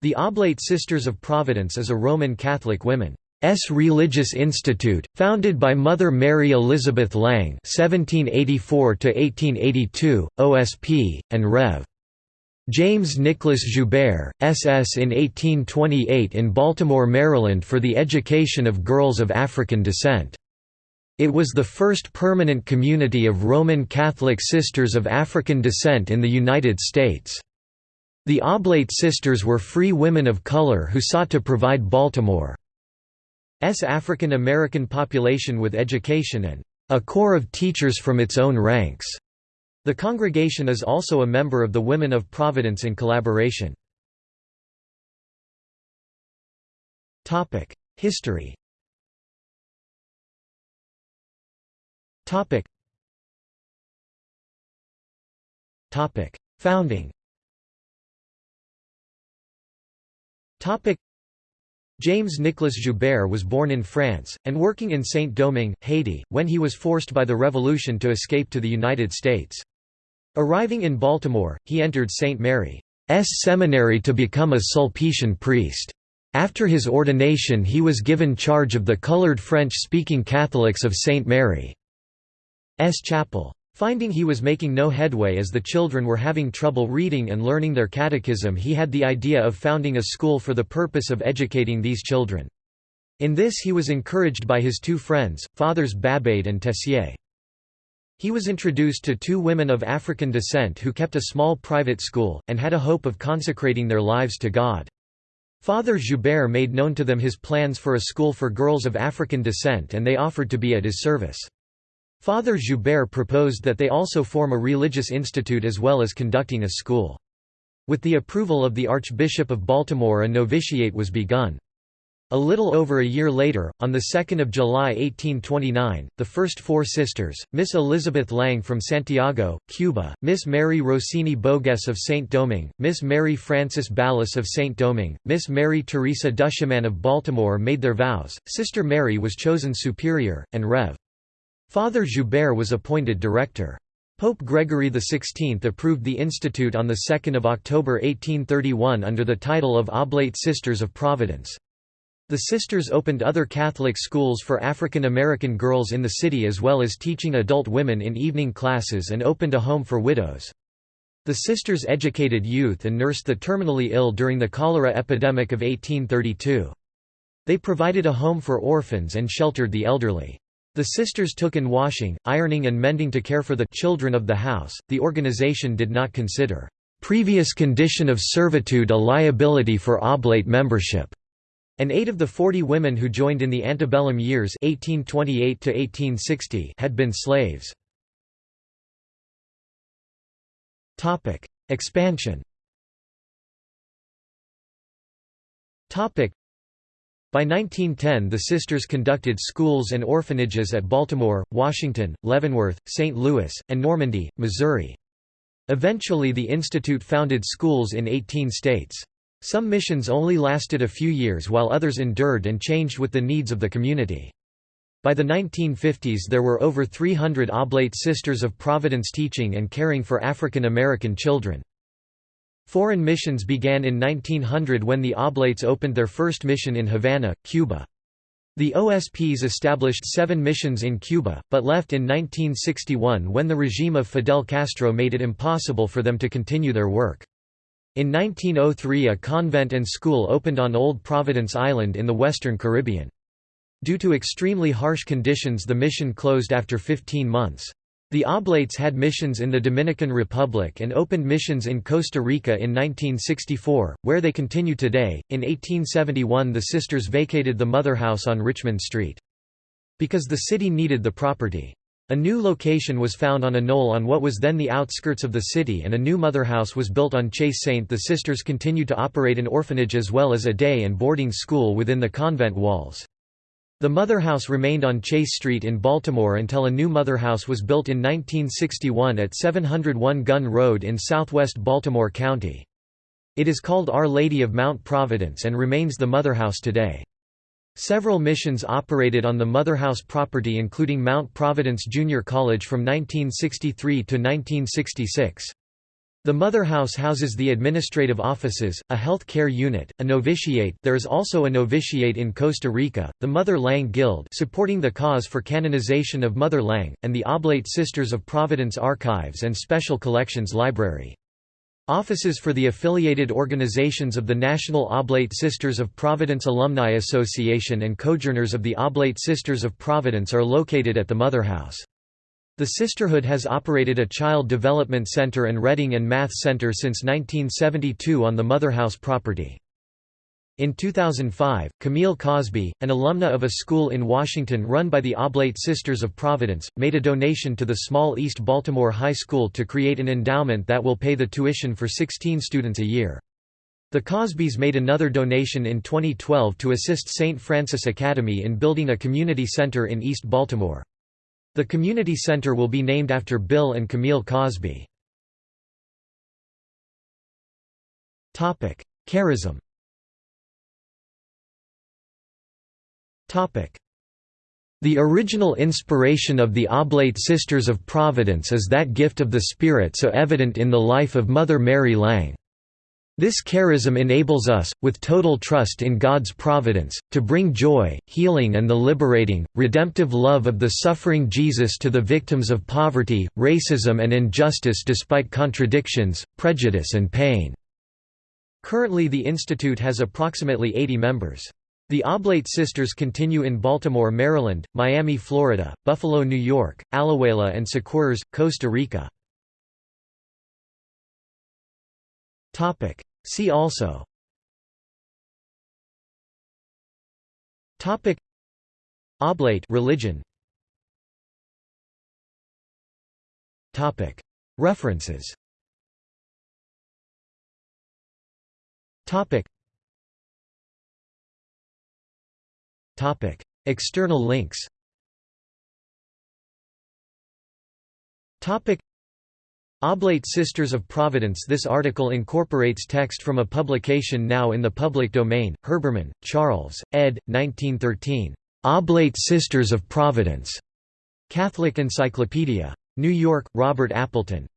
The Oblate Sisters of Providence is a Roman Catholic women's religious institute, founded by Mother Mary Elizabeth Lange (1784–1882), OSP, and Rev. James Nicholas Joubert, SS in 1828 in Baltimore, Maryland for the education of girls of African descent. It was the first permanent community of Roman Catholic sisters of African descent in the United States. The Oblate Sisters were free women of color who sought to provide Baltimore's African American population with education and a corps of teachers from its own ranks. The congregation is also a member of the Women of Providence in Collaboration. History Founding James Nicolas Joubert was born in France, and working in Saint-Domingue, Haiti, when he was forced by the revolution to escape to the United States. Arriving in Baltimore, he entered St. Mary's Seminary to become a Sulpician priest. After his ordination he was given charge of the colored French-speaking Catholics of St. Mary's Chapel. Finding he was making no headway as the children were having trouble reading and learning their catechism he had the idea of founding a school for the purpose of educating these children. In this he was encouraged by his two friends, Fathers Babade and Tessier. He was introduced to two women of African descent who kept a small private school, and had a hope of consecrating their lives to God. Father Joubert made known to them his plans for a school for girls of African descent and they offered to be at his service. Father Joubert proposed that they also form a religious institute as well as conducting a school. With the approval of the Archbishop of Baltimore a novitiate was begun. A little over a year later, on 2 July 1829, the first four sisters, Miss Elizabeth Lange from Santiago, Cuba, Miss Mary Rossini Bogues of Saint-Domingue, Miss Mary Frances Ballas of Saint-Domingue, Miss Mary Teresa Duchemin of Baltimore made their vows, Sister Mary was chosen superior, and Rev. Father Joubert was appointed director. Pope Gregory XVI approved the institute on 2 October 1831 under the title of Oblate Sisters of Providence. The sisters opened other Catholic schools for African American girls in the city as well as teaching adult women in evening classes and opened a home for widows. The sisters educated youth and nursed the terminally ill during the cholera epidemic of 1832. They provided a home for orphans and sheltered the elderly. The sisters took in washing, ironing and mending to care for the children of the house. The organization did not consider previous condition of servitude a liability for oblate membership. And eight of the 40 women who joined in the antebellum years (1828–1860) had been slaves. Expansion by 1910 the sisters conducted schools and orphanages at Baltimore, Washington, Leavenworth, St. Louis, and Normandy, Missouri. Eventually the institute founded schools in 18 states. Some missions only lasted a few years while others endured and changed with the needs of the community. By the 1950s there were over 300 Oblate Sisters of Providence teaching and caring for African American children. Foreign missions began in 1900 when the Oblates opened their first mission in Havana, Cuba. The OSPs established seven missions in Cuba, but left in 1961 when the regime of Fidel Castro made it impossible for them to continue their work. In 1903 a convent and school opened on Old Providence Island in the western Caribbean. Due to extremely harsh conditions the mission closed after 15 months. The Oblates had missions in the Dominican Republic and opened missions in Costa Rica in 1964, where they continue today. In 1871, the sisters vacated the mother house on Richmond Street. Because the city needed the property. A new location was found on a knoll on what was then the outskirts of the city and a new motherhouse was built on Chase Saint. The sisters continued to operate an orphanage as well as a day and boarding school within the convent walls. The motherhouse remained on Chase Street in Baltimore until a new motherhouse was built in 1961 at 701 Gun Road in southwest Baltimore County. It is called Our Lady of Mount Providence and remains the motherhouse today. Several missions operated on the Motherhouse property including Mount Providence Junior College from 1963 to 1966. The Mother House houses the administrative offices, a health care unit, a novitiate there is also a novitiate in Costa Rica, the Mother Lange Guild supporting the cause for canonization of Mother Lange, and the Oblate Sisters of Providence Archives and Special Collections Library. Offices for the affiliated organizations of the National Oblate Sisters of Providence Alumni Association and Cojourners of the Oblate Sisters of Providence are located at the Mother House. The sisterhood has operated a Child Development Center and Reading and Math Center since 1972 on the Motherhouse property. In 2005, Camille Cosby, an alumna of a school in Washington run by the Oblate Sisters of Providence, made a donation to the small East Baltimore High School to create an endowment that will pay the tuition for 16 students a year. The Cosbys made another donation in 2012 to assist St. Francis Academy in building a community center in East Baltimore. The community center will be named after Bill and Camille Cosby. Charism The original inspiration of the Oblate Sisters of Providence is that gift of the Spirit so evident in the life of Mother Mary Lange. This charism enables us, with total trust in God's providence, to bring joy, healing and the liberating, redemptive love of the suffering Jesus to the victims of poverty, racism and injustice despite contradictions, prejudice and pain." Currently the institute has approximately 80 members. The Oblate Sisters continue in Baltimore, Maryland, Miami, Florida, Buffalo, New York, Alajuela and Siquirres, Costa Rica. See also. Topic. Oblate religion. Topic. References. Topic. Topic. External links. Topic Oblate Sisters of Providence This article incorporates text from a publication now in the public domain, Herbermann, Charles, ed. 1913. Oblate Sisters of Providence. Catholic Encyclopedia. New York, Robert Appleton.